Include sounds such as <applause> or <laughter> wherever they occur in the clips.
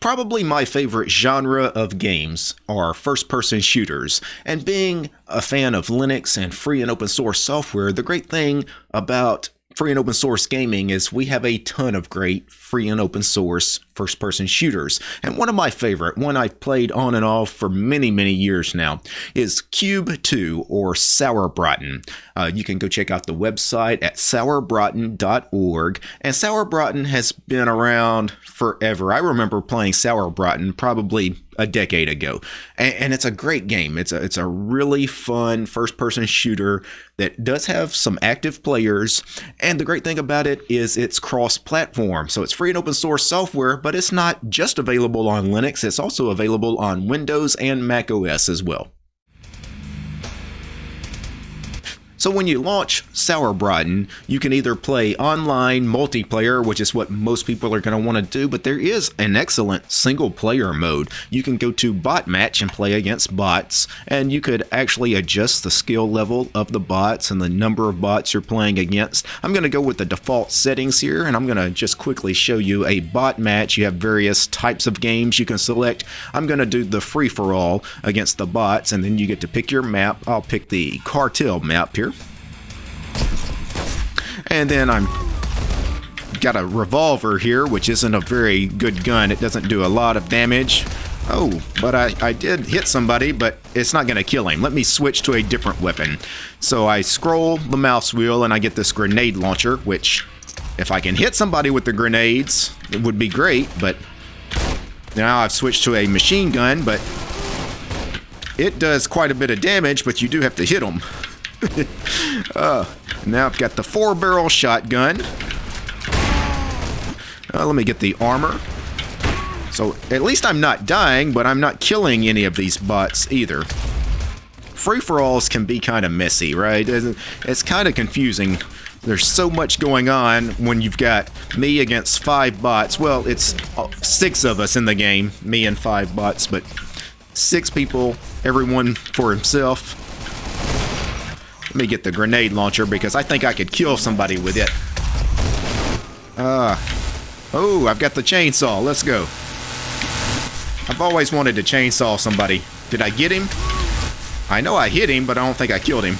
Probably my favorite genre of games are first person shooters, and being a fan of Linux and free and open source software, the great thing about free and open source gaming is we have a ton of great free and open source first person shooters. And one of my favorite, one I've played on and off for many, many years now, is Cube 2 or Sauerbraten. Uh, you can go check out the website at sauerbraten.org. And Sauerbraten has been around forever. I remember playing Sauerbraten probably a decade ago, and, and, it's a great game. It's a it's a really fun first person shooter that does have some active players, and the great thing about it is it's cross platform, so it's free and open source software, but it's not just available on Linux. It's also available on Windows and Mac OS as well. So when you launch Sauerbraten, you can either play online multiplayer, which is what most people are going to want to do, but there is an excellent single player mode. You can go to bot match and play against bots, and you could actually adjust the skill level of the bots and the number of bots you're playing against. I'm going to go with the default settings here, and I'm going to just quickly show you a bot match. You have various types of games you can select. I'm going to do the free-for-all against the bots, and then you get to pick your map. I'll pick the cartel map here. And then I'm got a revolver here, which isn't a very good gun. It doesn't do a lot of damage. Oh, but I, I did hit somebody, but it's not going to kill him. Let me switch to a different weapon. So I scroll the mouse wheel and I get this grenade launcher, which if I can hit somebody with the grenades, it would be great, but now I've switched to a machine gun, but it does quite a bit of damage, but you do have to hit them. <laughs> uh, now I've got the four barrel shotgun. Uh, let me get the armor. So at least I'm not dying, but I'm not killing any of these bots either. Free-for-alls can be kind of messy, right? It's kind of confusing. There's so much going on when you've got me against five bots. Well, it's uh, six of us in the game, me and five bots, but six people, everyone for himself. Let me get the grenade launcher because I think I could kill somebody with it. Uh, oh, I've got the chainsaw. Let's go. I've always wanted to chainsaw somebody. Did I get him? I know I hit him, but I don't think I killed him.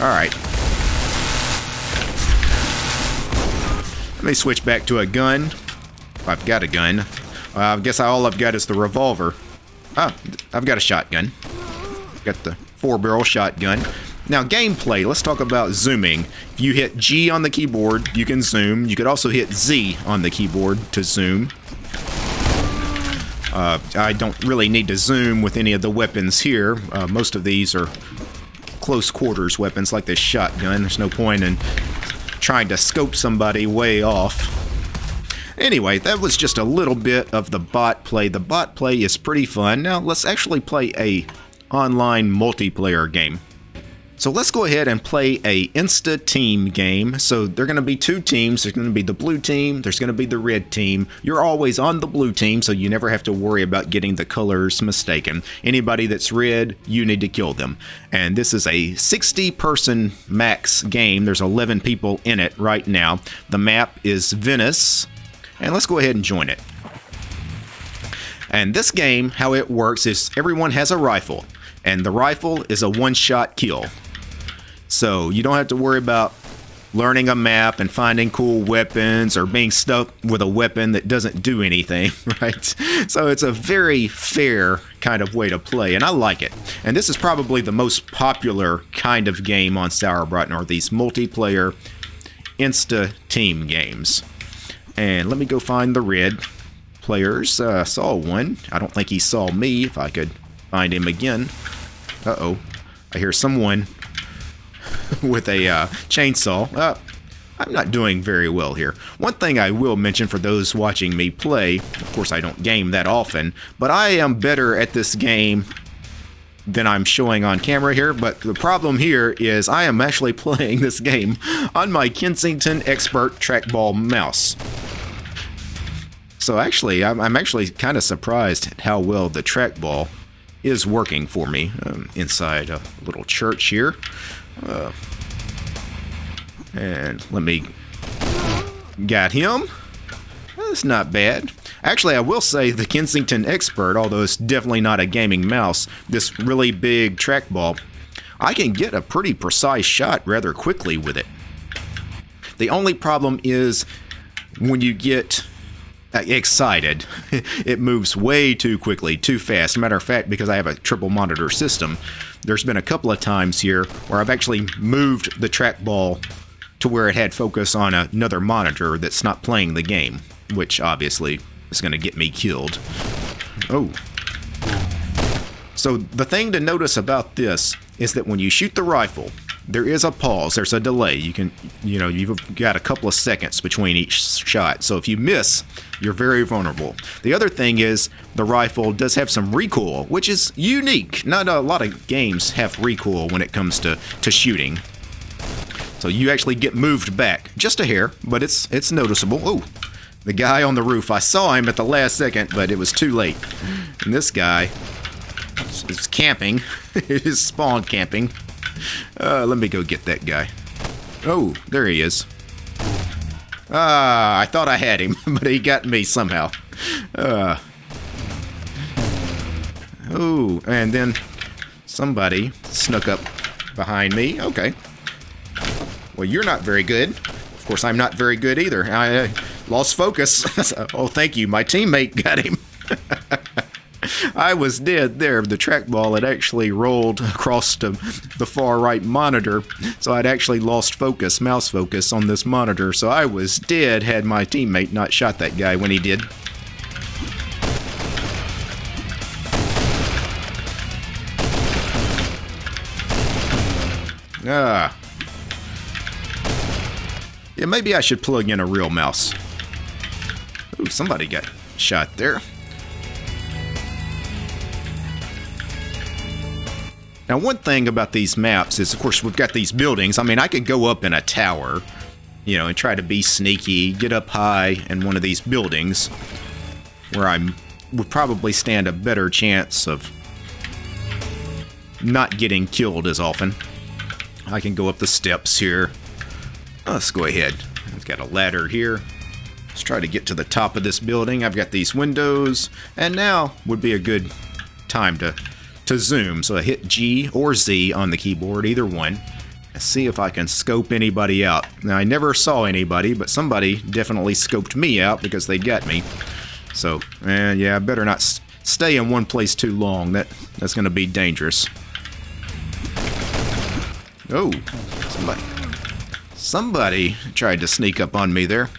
Alright. Let me switch back to a gun. I've got a gun. Uh, I guess all I've got is the revolver. Ah, I've got a shotgun. Got the four barrel shotgun. Now, gameplay, let's talk about zooming. If you hit G on the keyboard, you can zoom. You could also hit Z on the keyboard to zoom. Uh, I don't really need to zoom with any of the weapons here. Uh, most of these are close quarters weapons like this shotgun. There's no point in trying to scope somebody way off. Anyway, that was just a little bit of the bot play. The bot play is pretty fun. Now let's actually play a online multiplayer game. So let's go ahead and play a Insta Team game. So there are going to be two teams. There's going to be the blue team. There's going to be the red team. You're always on the blue team, so you never have to worry about getting the colors mistaken. Anybody that's red, you need to kill them. And this is a 60-person max game. There's 11 people in it right now. The map is Venice. And let's go ahead and join it. And this game, how it works is everyone has a rifle, and the rifle is a one-shot kill. So you don't have to worry about learning a map and finding cool weapons or being stuck with a weapon that doesn't do anything, <laughs> right? So it's a very fair kind of way to play, and I like it. And this is probably the most popular kind of game on Sauerbraten, are these multiplayer insta team games. And let me go find the red players. Uh, saw one. I don't think he saw me, if I could find him again. Uh-oh. I hear someone <laughs> with a uh, chainsaw. Uh, I'm not doing very well here. One thing I will mention for those watching me play, of course I don't game that often, but I am better at this game than I'm showing on camera here, but the problem here is I am actually <laughs> playing this game on my Kensington Expert trackball mouse. So actually, I'm, I'm actually kind of surprised how well the trackball is working for me um, inside a little church here. Uh, and let me Got him. That's not bad. Actually, I will say the Kensington Expert, although it's definitely not a gaming mouse, this really big trackball, I can get a pretty precise shot rather quickly with it. The only problem is when you get Uh, excited, <laughs> it moves way too quickly, too fast. Matter of fact, because I have a triple monitor system, there's been a couple of times here where I've actually moved the trackball to where it had focus on another monitor that's not playing the game, which obviously is going to get me killed. Oh. So the thing to notice about this is that when you shoot the rifle, there is a pause, there's a delay. You can, you know, you've got a couple of seconds between each shot. So if you miss, you're very vulnerable. The other thing is the rifle does have some recoil, which is unique. Not a lot of games have recoil when it comes to, to shooting. So you actually get moved back just a hair, but it's it's noticeable. Oh, the guy on the roof. I saw him at the last second, but it was too late. And this guy is camping. <laughs> is spawn camping. Uh, let me go get that guy. Oh, there he is. Ah, I thought I had him, <laughs> but he got me somehow. Uh. Oh, and then somebody snuck up behind me. Okay. Well, you're not very good. Of course, I'm not very good either. I uh, lost focus. <laughs> oh, thank you. My teammate got him. <laughs> I was dead there. The trackball had actually rolled across to the far right monitor, so I'd actually lost focus, mouse focus, on this monitor. So I was dead had my teammate not shot that guy when he did. Ah. Yeah, maybe I should plug in a real mouse. Ooh, somebody got shot there. Now, one thing about these maps is, of course, we've got these buildings. I mean, I could go up in a tower, you know, and try to be sneaky, get up high in one of these buildings where I would probably stand a better chance of not getting killed as often. I can go up the steps here, Let's go ahead. I've got a ladder here. Let's try to get to the top of this building. I've got these windows, and now would be a good time to, to zoom. So I hit G or Z on the keyboard, either one. See if I can scope anybody out. Now, I never saw anybody, but somebody definitely scoped me out because they got me. So, eh, yeah, I better not stay in one place too long. That That's going to be dangerous. Oh, somebody. Somebody tried to sneak up on me there.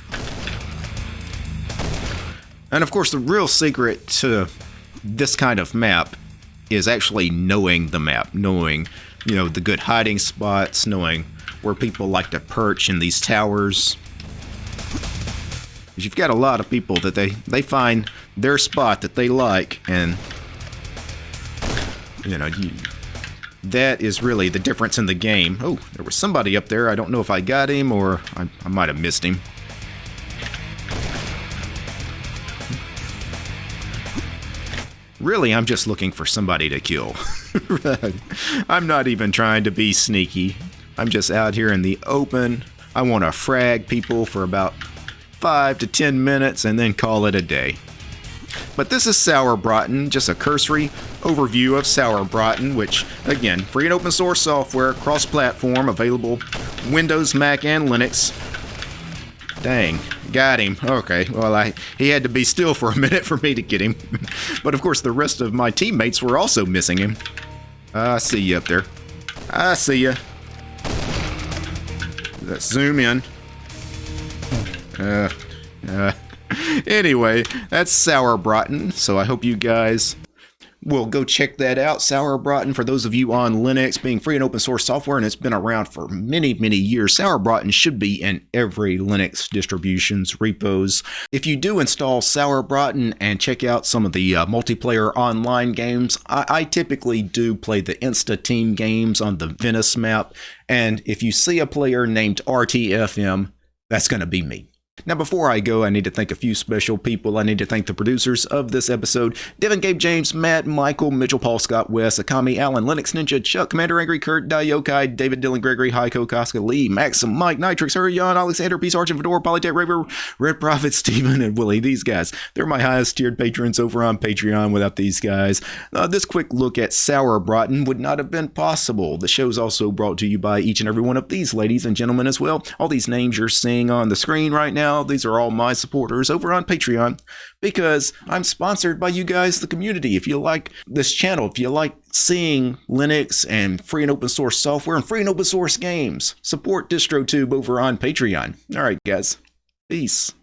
And of course, the real secret to this kind of map is actually knowing the map, knowing, you know, the good hiding spots, knowing where people like to perch in these towers. You've got a lot of people that they, they find their spot that they like, and, you know, you, that is really the difference in the game. Oh, there was somebody up there. I don't know if I got him or I, I might have missed him. Really, I'm just looking for somebody to kill. <laughs> I'm not even trying to be sneaky. I'm just out here in the open. I want to frag people for about 5 to 10 minutes and then call it a day. But this is Sauerbraten, just a cursory overview of Sauerbraten, which, again, free and open source software, cross-platform, available Windows, Mac, and Linux. Dang, got him. Okay, well, I he had to be still for a <laughs> minute for me to get him. <laughs> but of course, the rest of my teammates were also missing him. I see you up there. I see you. Let's zoom in. Uh, uh, <laughs> anyway, that's Sauerbraten. So I hope you guys will go check that out. Sauerbraten, for those of you on Linux, being free and open source software, and it's been around for many, many years. Sauerbraten should be in every Linux distribution's repos. If you do install Sauerbraten and check out some of the uh, multiplayer online games, I, I typically do play the Insta Team games on the Venice map. And if you see a player named RTFM, that's going to be me. Now, before I go, I need to thank a few special people. I need to thank the producers of this episode Devin, Gabe, James, Matt, Michael, Mitchell, Paul, Scott, Wes, Akami, Alan, Linux Ninja, Chuck, Commander Angry, Kurt, Dayokai, David, Dylan, Gregory, Heiko, Koska, Lee, Maxim, Mike, Nitrix, Hurrion, Alexander, P. Sergeant, Fedora, Polytech, Raver, Red Prophet, <laughs> Steven, and Willie. These guys, they're my highest tiered patrons over on Patreon. Without these guys, uh, this quick look at Sauerbraten would not have been possible. The show's also brought to you by each and every one of these ladies and gentlemen as well. All these names you're seeing on the screen right these are all my supporters over on Patreon because I'm sponsored by you guys, the community. If you like this channel, if you like seeing Linux and free and open source software and free and open source games, support DistroTube over on Patreon. All right, guys. Peace.